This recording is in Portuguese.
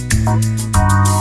Música